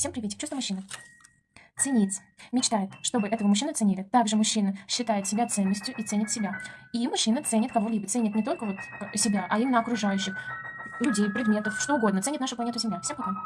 Всем приветик, чувство мужчины. Ценить. Мечтает, чтобы этого мужчину ценили. Также мужчина считает себя ценностью и ценит себя. И мужчина ценит кого-либо. Ценит не только вот э, себя, а именно окружающих. Людей, предметов, что угодно. Ценит нашу планету Земля. Всем пока.